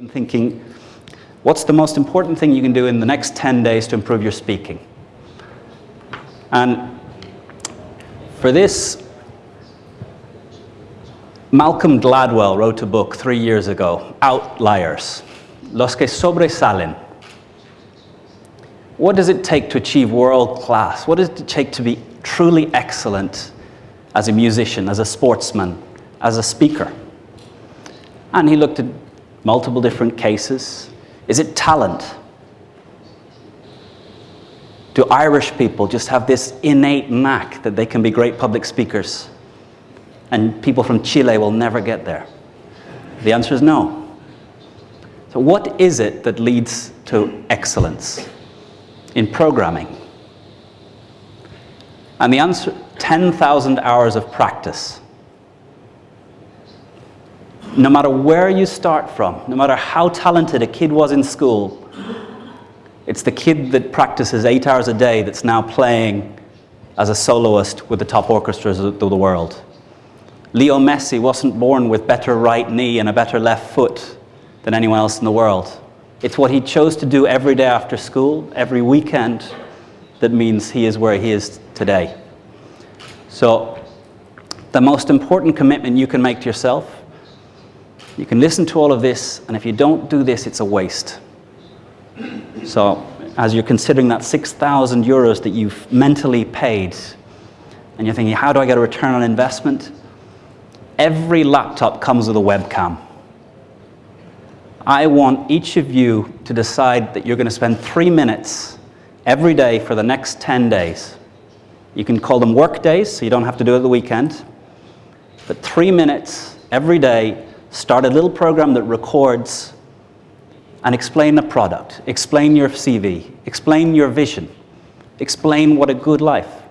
and thinking, what's the most important thing you can do in the next 10 days to improve your speaking? And for this, Malcolm Gladwell wrote a book three years ago, Outliers, Los que sobresalen. What does it take to achieve world class? What does it take to be truly excellent as a musician, as a sportsman, as a speaker? And he looked at multiple different cases. Is it talent? Do Irish people just have this innate knack that they can be great public speakers? And people from Chile will never get there? The answer is no. So what is it that leads to excellence in programming? And the answer, 10,000 hours of practice no matter where you start from, no matter how talented a kid was in school, it's the kid that practices eight hours a day that's now playing as a soloist with the top orchestras of the world. Leo Messi wasn't born with better right knee and a better left foot than anyone else in the world. It's what he chose to do every day after school, every weekend, that means he is where he is today. So the most important commitment you can make to yourself you can listen to all of this, and if you don't do this, it's a waste. So as you're considering that 6,000 euros that you've mentally paid, and you're thinking, how do I get a return on investment? Every laptop comes with a webcam. I want each of you to decide that you're going to spend three minutes every day for the next 10 days. You can call them work days, so you don't have to do it the weekend. But three minutes every day start a little program that records and explain the product, explain your CV, explain your vision, explain what a good life.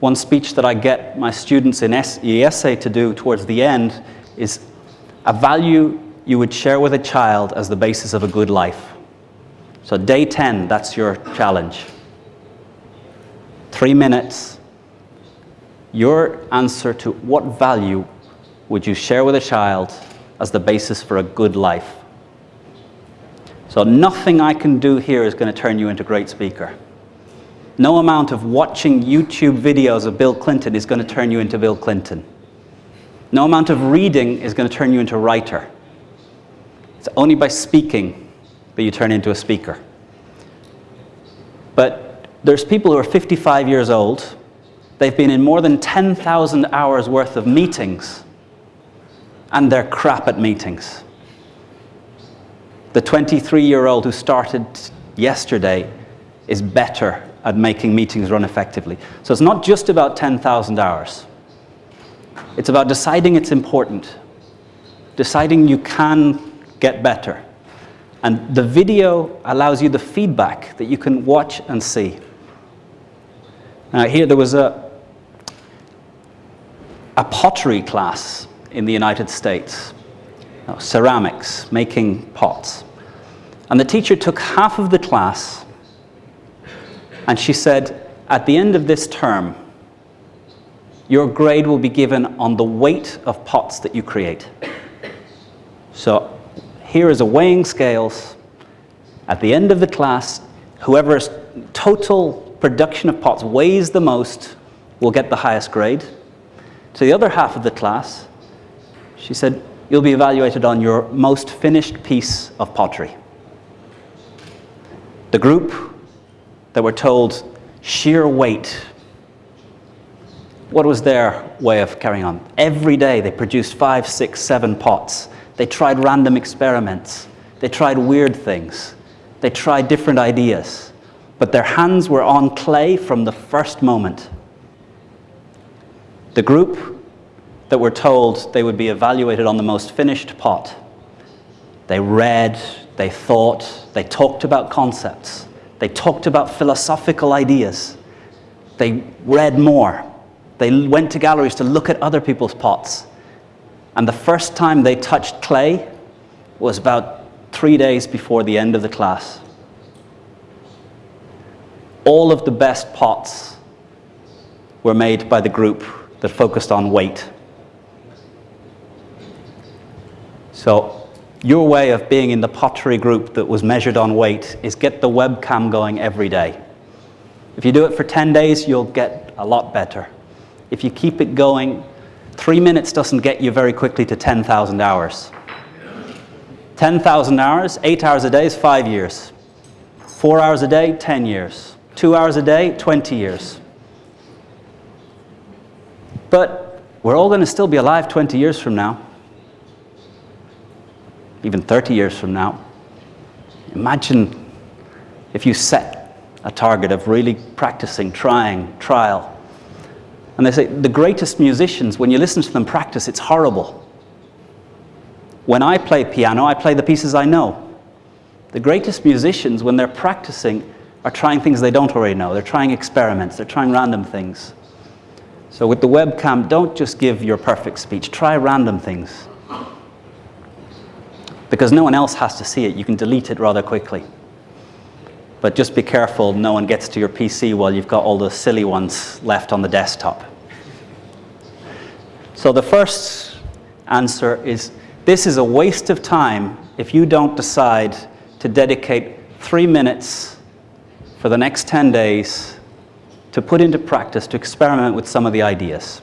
One speech that I get my students in IESE to do towards the end is a value you would share with a child as the basis of a good life. So day 10, that's your challenge. Three minutes, your answer to what value would you share with a child as the basis for a good life? So nothing I can do here is going to turn you into a great speaker. No amount of watching YouTube videos of Bill Clinton is going to turn you into Bill Clinton. No amount of reading is going to turn you into a writer. It's only by speaking that you turn into a speaker. But there's people who are 55 years old. They've been in more than 10,000 hours worth of meetings and they're crap at meetings. The 23-year-old who started yesterday is better at making meetings run effectively. So it's not just about 10,000 hours. It's about deciding it's important, deciding you can get better. And the video allows you the feedback that you can watch and see. Now here there was a, a pottery class in the United States, ceramics, making pots. And the teacher took half of the class and she said, at the end of this term, your grade will be given on the weight of pots that you create. So here is a weighing scales. At the end of the class, whoever's total production of pots weighs the most will get the highest grade. To the other half of the class, she said, you'll be evaluated on your most finished piece of pottery. The group that were told sheer weight, what was their way of carrying on? Every day they produced five, six, seven pots. They tried random experiments. They tried weird things. They tried different ideas. But their hands were on clay from the first moment. The group that were told they would be evaluated on the most finished pot. They read, they thought, they talked about concepts, they talked about philosophical ideas, they read more, they went to galleries to look at other people's pots. And the first time they touched clay was about three days before the end of the class. All of the best pots were made by the group that focused on weight. So your way of being in the pottery group that was measured on weight is get the webcam going every day. If you do it for 10 days, you'll get a lot better. If you keep it going, three minutes doesn't get you very quickly to 10,000 hours. 10,000 hours, eight hours a day is five years. Four hours a day, 10 years. Two hours a day, 20 years. But we're all going to still be alive 20 years from now, even 30 years from now. Imagine if you set a target of really practicing, trying, trial. And they say the greatest musicians, when you listen to them practice, it's horrible. When I play piano, I play the pieces I know. The greatest musicians, when they're practicing, are trying things they don't already know. They're trying experiments, they're trying random things. So with the webcam, don't just give your perfect speech, try random things. Because no one else has to see it, you can delete it rather quickly. But just be careful no one gets to your PC while you've got all the silly ones left on the desktop. So the first answer is this is a waste of time if you don't decide to dedicate three minutes for the next 10 days to put into practice, to experiment with some of the ideas.